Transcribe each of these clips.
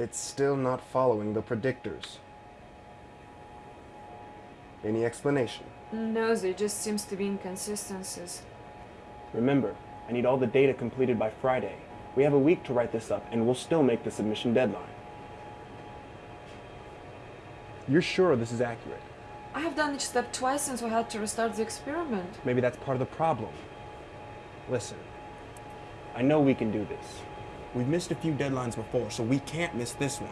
It's still not following the predictors. Any explanation? No, there just seems to be inconsistencies. Remember, I need all the data completed by Friday. We have a week to write this up, and we'll still make the submission deadline. You're sure this is accurate? I have done each step twice since we had to restart the experiment. Maybe that's part of the problem. Listen, I know we can do this. We've missed a few deadlines before, so we can't miss this one.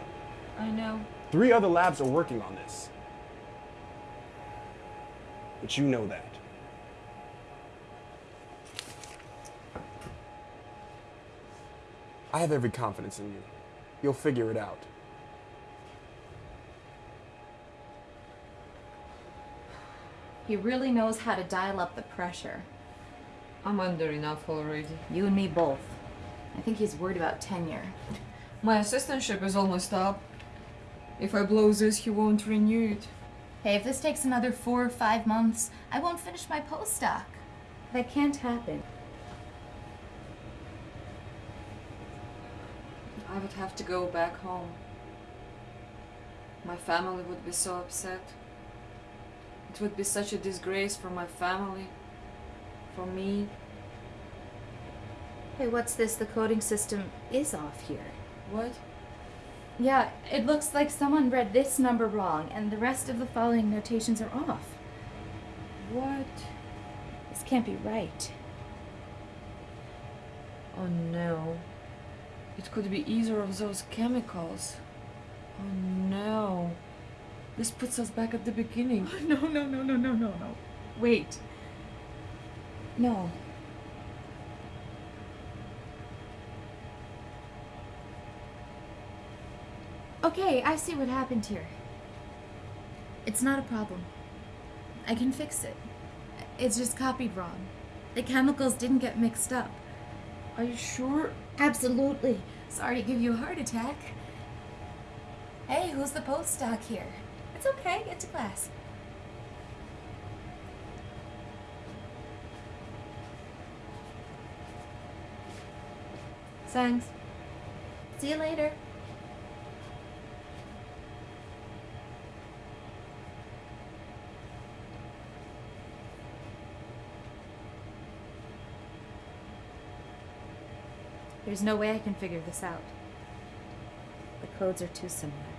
I know. Three other labs are working on this. But you know that. I have every confidence in you. You'll figure it out. He really knows how to dial up the pressure. I'm under enough already. You and me both. I think he's worried about tenure. My assistantship is almost up. If I blow this, he won't renew it. Hey, if this takes another four or five months, I won't finish my postdoc. That can't happen. I would have to go back home. My family would be so upset. It would be such a disgrace for my family, for me. Hey, what's this? The coding system is off here. What? Yeah, it looks like someone read this number wrong, and the rest of the following notations are off. What? This can't be right. Oh no. It could be either of those chemicals. Oh no. This puts us back at the beginning. No, no, no, no, no, no, no. Wait. No. Okay, I see what happened here. It's not a problem. I can fix it. It's just copied wrong. The chemicals didn't get mixed up. Are you sure? Absolutely. Sorry to give you a heart attack. Hey, who's the postdoc here? It's okay, get to class. Thanks. See you later. There's no way I can figure this out. The codes are too similar.